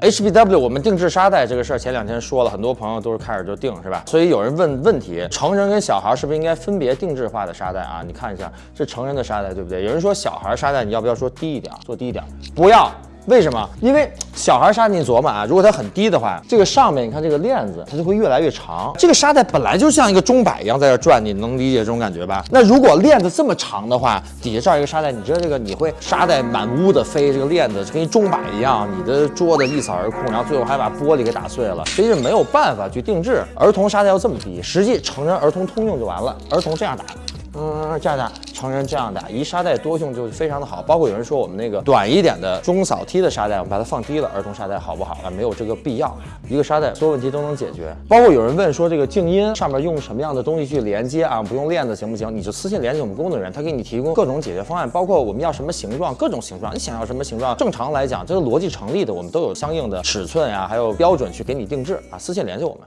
HBW 我们定制沙袋这个事儿，前两天说了，很多朋友都是开始就定是吧？所以有人问问题，成人跟小孩是不是应该分别定制化的沙袋啊？你看一下，是成人的沙袋对不对？有人说小孩沙袋你要不要说低一点，做低一点？不要。为什么？因为小孩沙你琢磨啊，如果它很低的话，这个上面你看这个链子，它就会越来越长。这个沙袋本来就像一个钟摆一样在这转，你能理解这种感觉吧？那如果链子这么长的话，底下这儿一个沙袋，你知道这个你会沙袋满屋的飞，这个链子就跟一钟摆一样，你的桌子一扫而空，然后最后还把玻璃给打碎了，所以是没有办法去定制儿童沙袋要这么低，实际成人儿童通用就完了，儿童这样打。嗯，这样打，成人这样打，一沙袋多用就非常的好。包括有人说我们那个短一点的中扫梯的沙袋，我们把它放低了，儿童沙袋好不好啊？没有这个必要，一个沙袋所有问题都能解决。包括有人问说这个静音上面用什么样的东西去连接啊？不用链子行不行？你就私信联系我们工作人员，他给你提供各种解决方案，包括我们要什么形状，各种形状，你想要什么形状，正常来讲这个逻辑成立的，我们都有相应的尺寸呀，还有标准去给你定制啊。私信联系我们。